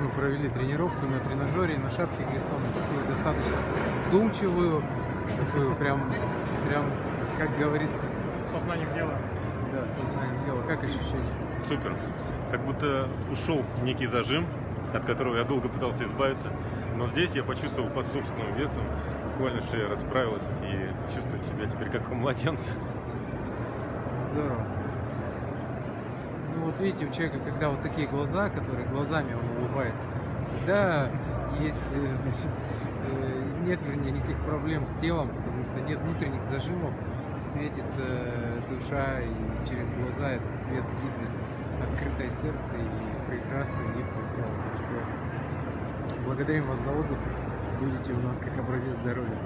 Мы провели тренировку на тренажере на шапке Глиссона, такую достаточно вдумчивую, такую прям, прям, как говорится, Сознанием дела. да, сознанием дела. Как ощущение? Супер. Как будто ушел некий зажим, от которого я долго пытался избавиться. Но здесь я почувствовал под собственным весом, буквально шея расправилась и чувствую себя теперь как у младенца. Здорово. Видите, у человека, когда вот такие глаза, которые глазами он улыбается, всегда есть, э, значит, э, нет, вернее, никаких проблем с телом, потому что нет внутренних зажимов, светится душа, и через глаза этот свет видно, открытое сердце и прекрасный вид. Так что благодарим вас за отзыв, будете у нас как образец здоровья.